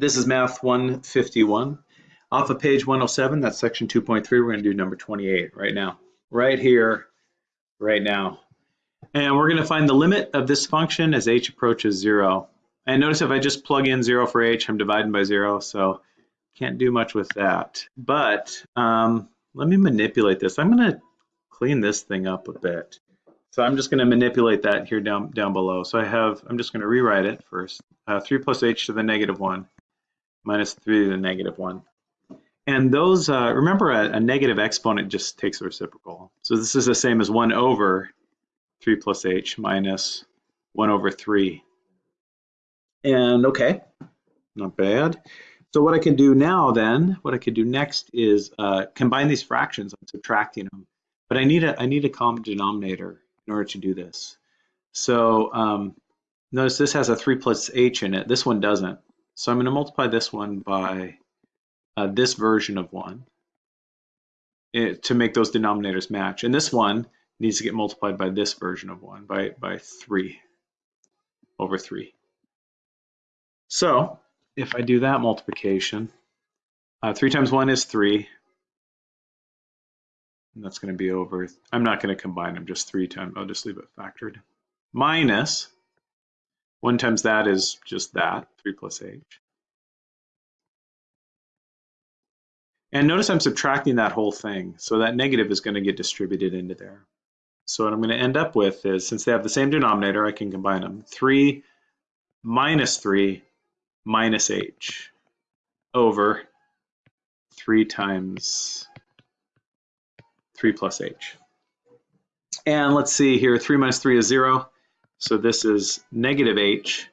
This is Math 151. Off of page 107, that's section 2.3, we're going to do number 28 right now. Right here, right now. And we're going to find the limit of this function as h approaches 0. And notice if I just plug in 0 for h, I'm dividing by 0, so can't do much with that. But um, let me manipulate this. I'm going to clean this thing up a bit. So I'm just going to manipulate that here down down below. So I have, I'm just going to rewrite it first. Uh, 3 plus h to the negative 1 minus 3 to the negative 1. And those, uh, remember a, a, negative exponent just takes a reciprocal. So this is the same as 1 over 3 plus h minus 1 over 3. And okay, not bad. So what I can do now then, what I could do next is uh, combine these fractions. I'm subtracting them. But I need a, I need a common denominator in order to do this. So um, notice this has a 3 plus h in it. This one doesn't. So I'm going to multiply this one by uh, this version of 1 it, eh, to make those denominators match. And this one needs to get multiplied by this version of 1, by, by 3 over 3. So if I do that multiplication, uh, 3 times 1 is 3. And that's going to be over, I'm not going to combine them, just 3 times, I'll just leave it factored. Minus 1 times that is just that, 3 plus h. And notice I'm subtracting that whole thing, so that negative is going to get distributed into there. So what I'm going to end up with is, since they have the same denominator, I can combine them. 3 minus 3 minus h over 3 times 3 plus h. And let's see here, 3 minus 3 is 0. So this is negative h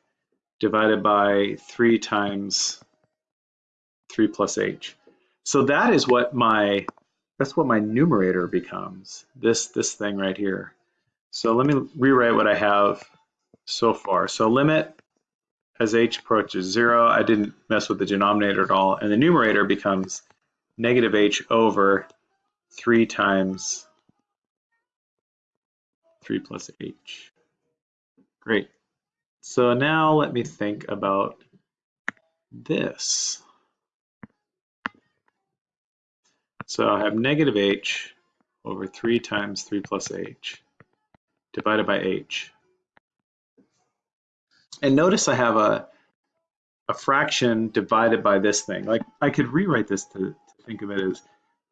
divided by 3 times 3 plus h. So that is what my, that's what my numerator becomes, this, this thing right here. So let me rewrite what I have so far. So limit as h approaches 0, I didn't mess with the denominator at all, and the numerator becomes negative h over 3 times 3 plus h. Great. So now let me think about this. So I have negative h over 3 times 3 plus h divided by h. And notice I have a, a fraction divided by this thing. Like I could rewrite this to, to think of it as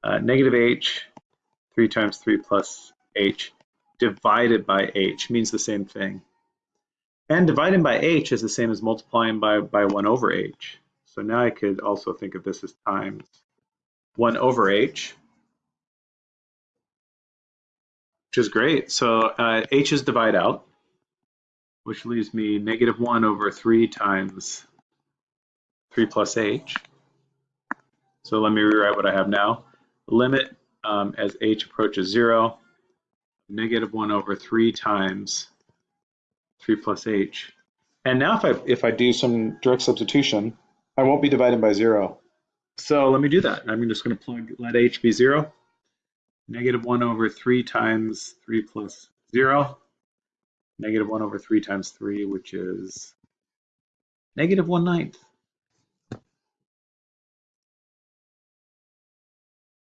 uh, negative h, 3 times 3 plus h, divided by h means the same thing. And dividing by h is the same as multiplying by, by 1 over h. So now I could also think of this as times 1 over h, which is great. So uh, h is divide out, which leaves me negative 1 over 3 times 3 plus h. So let me rewrite what I have now. Limit um, as h approaches 0, negative 1 over 3 times 3 plus h. And now if I, if I do some direct substitution, I won't be dividing by 0. So let me do that. I'm just going to plug, let h be 0. Negative 1 over 3 times 3 plus 0. Negative 1 over 3 times 3, which is negative 1 ninth.